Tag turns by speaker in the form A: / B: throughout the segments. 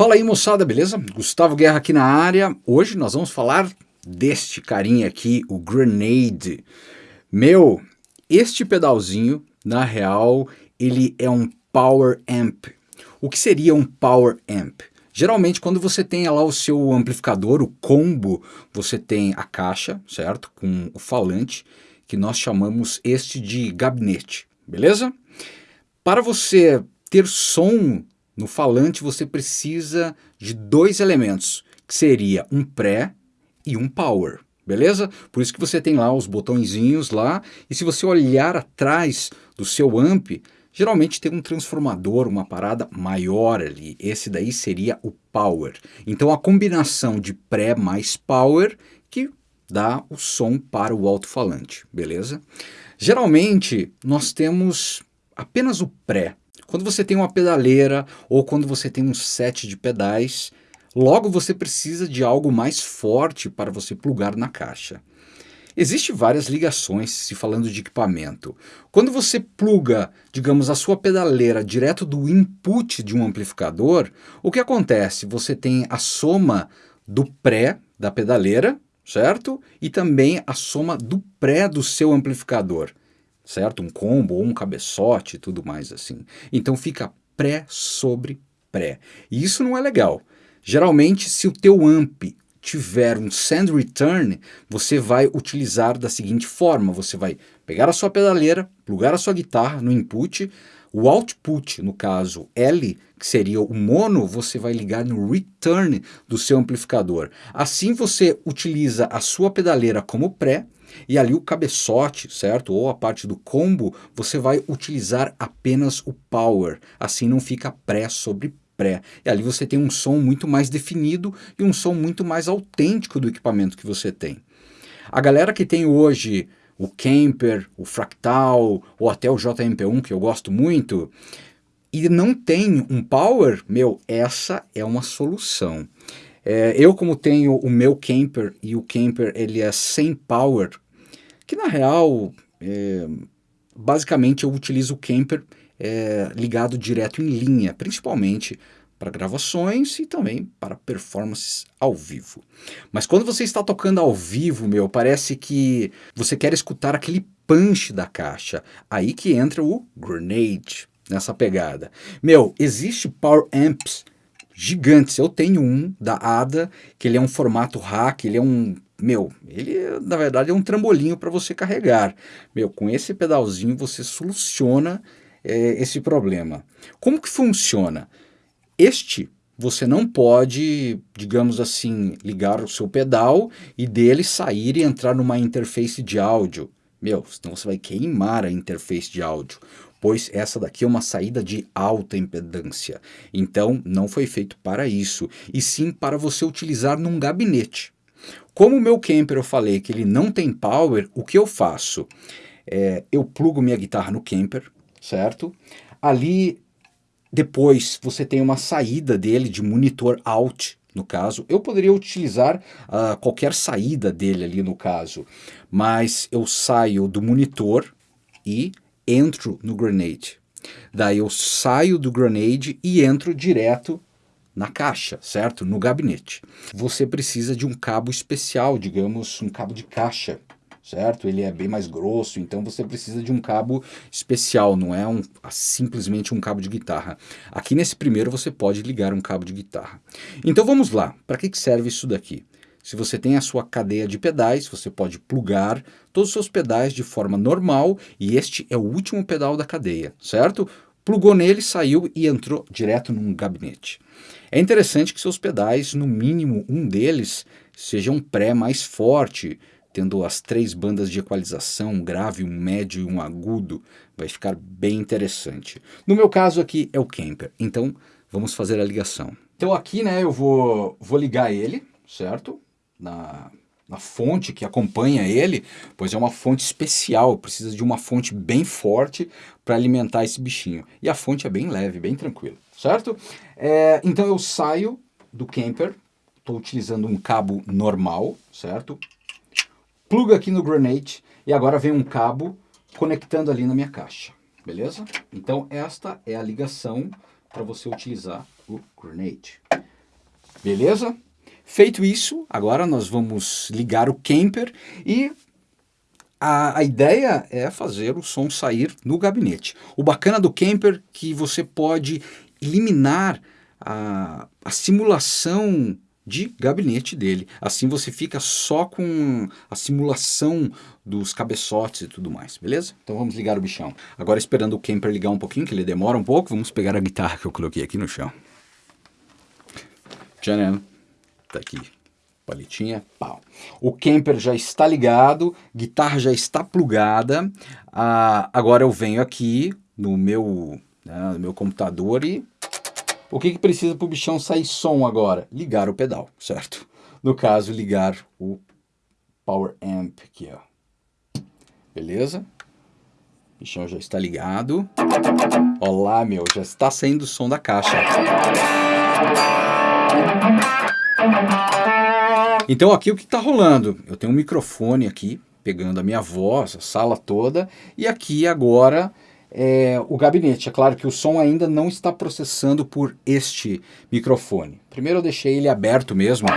A: Fala aí moçada, beleza? Gustavo Guerra aqui na área. Hoje nós vamos falar deste carinha aqui, o Grenade. Meu, este pedalzinho, na real, ele é um Power Amp. O que seria um Power Amp? Geralmente quando você tem lá o seu amplificador, o combo, você tem a caixa, certo? Com o falante, que nós chamamos este de gabinete, beleza? Para você ter som no falante, você precisa de dois elementos, que seria um pré e um power, beleza? Por isso que você tem lá os botõezinhos lá, e se você olhar atrás do seu amp, geralmente tem um transformador, uma parada maior ali. Esse daí seria o power. Então a combinação de pré mais power que dá o som para o alto-falante, beleza? Geralmente nós temos apenas o pré. Quando você tem uma pedaleira ou quando você tem um set de pedais, logo você precisa de algo mais forte para você plugar na caixa. Existem várias ligações se falando de equipamento. Quando você pluga, digamos, a sua pedaleira direto do input de um amplificador, o que acontece? Você tem a soma do pré da pedaleira, certo? E também a soma do pré do seu amplificador, certo? Um combo ou um cabeçote e tudo mais assim. Então fica pré sobre pré. E isso não é legal. Geralmente, se o teu amp tiver um send return, você vai utilizar da seguinte forma, você vai pegar a sua pedaleira, plugar a sua guitarra no input, o output, no caso L, que seria o mono, você vai ligar no return do seu amplificador. Assim você utiliza a sua pedaleira como pré, e ali o cabeçote, certo? Ou a parte do combo, você vai utilizar apenas o power. Assim não fica pré sobre pré. E ali você tem um som muito mais definido e um som muito mais autêntico do equipamento que você tem. A galera que tem hoje o Kemper, o Fractal ou até o JMP1, que eu gosto muito, e não tem um power, meu, essa é uma solução. É, eu como tenho o meu Kemper e o Kemper ele é sem power, que na real, é, basicamente eu utilizo o Kemper é, ligado direto em linha, principalmente para gravações e também para performances ao vivo. Mas quando você está tocando ao vivo, meu, parece que você quer escutar aquele punch da caixa. Aí que entra o grenade nessa pegada. Meu, existe power amps gigantes. Eu tenho um da ADA, que ele é um formato rack, ele é um meu, ele na verdade é um trambolinho para você carregar. Meu, com esse pedalzinho você soluciona é, esse problema. Como que funciona? Este você não pode, digamos assim, ligar o seu pedal e dele sair e entrar numa interface de áudio. Meu, senão você vai queimar a interface de áudio, pois essa daqui é uma saída de alta impedância. Então, não foi feito para isso, e sim para você utilizar num gabinete. Como o meu camper eu falei que ele não tem power, o que eu faço? É, eu plugo minha guitarra no camper, certo? Ali, depois, você tem uma saída dele de monitor out, no caso. Eu poderia utilizar uh, qualquer saída dele ali no caso, mas eu saio do monitor e entro no Grenade. Daí eu saio do Grenade e entro direto na caixa, certo? No gabinete. Você precisa de um cabo especial, digamos, um cabo de caixa, certo? Ele é bem mais grosso, então você precisa de um cabo especial, não é um, simplesmente um cabo de guitarra. Aqui nesse primeiro você pode ligar um cabo de guitarra. Então vamos lá, para que serve isso daqui? Se você tem a sua cadeia de pedais, você pode plugar todos os seus pedais de forma normal e este é o último pedal da cadeia, certo? Plugou nele, saiu e entrou direto num gabinete. É interessante que seus pedais, no mínimo um deles, seja um pré mais forte, tendo as três bandas de equalização, um grave, um médio e um agudo, vai ficar bem interessante. No meu caso aqui é o Kemper, então vamos fazer a ligação. Então aqui né, eu vou, vou ligar ele, certo? Na, na fonte que acompanha ele, pois é uma fonte especial, precisa de uma fonte bem forte para alimentar esse bichinho. E a fonte é bem leve, bem tranquila, certo? É, então eu saio do camper, estou utilizando um cabo normal, certo? Pluga aqui no Grenade e agora vem um cabo conectando ali na minha caixa, beleza? Então esta é a ligação para você utilizar o Grenade. Beleza? Feito isso, agora nós vamos ligar o Camper e a, a, ideia é fazer o som sair no gabinete. O bacana do Camper é que você pode eliminar a, a simulação de gabinete dele. Assim você fica só com a simulação dos cabeçotes e tudo mais, beleza? Então vamos ligar o bichão. Agora esperando o Camper ligar um pouquinho, que ele demora um pouco, vamos pegar a guitarra que eu coloquei aqui no chão. Tcharam, tá aqui, palitinha, pau. O Camper já está ligado, guitarra já está plugada, ah, agora eu venho aqui no meu, né, no meu computador e o que, que precisa para o bichão sair som agora? Ligar o pedal, certo? No caso, ligar o Power Amp aqui, ó. Beleza? O bichão já está ligado. Olá, meu, já está saindo o som da caixa. Então aqui o que está rolando? Eu tenho um microfone aqui, pegando a minha voz, a sala toda, e aqui agora é, o gabinete. É claro que o som ainda não está processando por este microfone. Primeiro eu deixei ele aberto mesmo.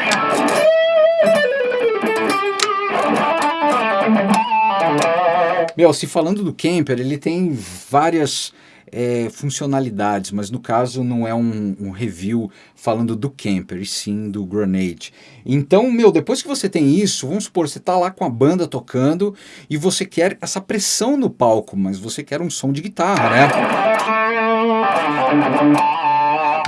A: Meu, se falando do Camper, ele tem várias é, funcionalidades, mas no caso não é um, um, review falando do camper, e sim do Grenade. Então, meu, depois que você tem isso, vamos supor, você está lá com a banda tocando e você quer essa pressão no palco, mas você quer um som de guitarra, né?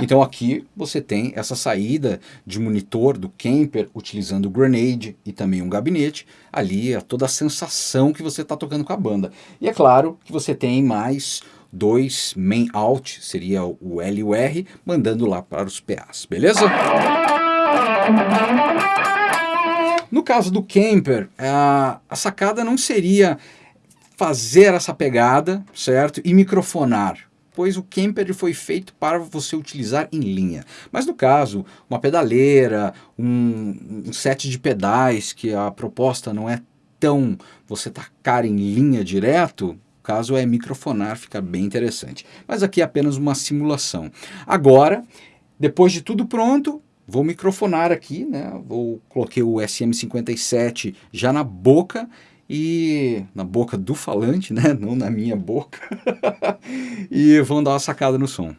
A: Então aqui você tem essa saída de monitor do camper utilizando o Grenade e também um gabinete. Ali é toda a sensação que você está tocando com a banda. E é claro que você tem mais dois main out, seria o L e o R, mandando lá para os PAs, beleza? No caso do camper, a, a sacada não seria fazer essa pegada, certo? E microfonar, pois o camper foi feito para você utilizar em linha. Mas no caso, uma pedaleira, um, um set de pedais, que a proposta não é tão você tacar em linha direto, caso é microfonar, fica bem interessante. Mas aqui é apenas uma simulação. Agora, depois de tudo pronto, vou microfonar aqui, né? Vou coloquei o SM57 já na boca e na boca do falante, né? Não na minha boca. e vamos dar uma sacada no som.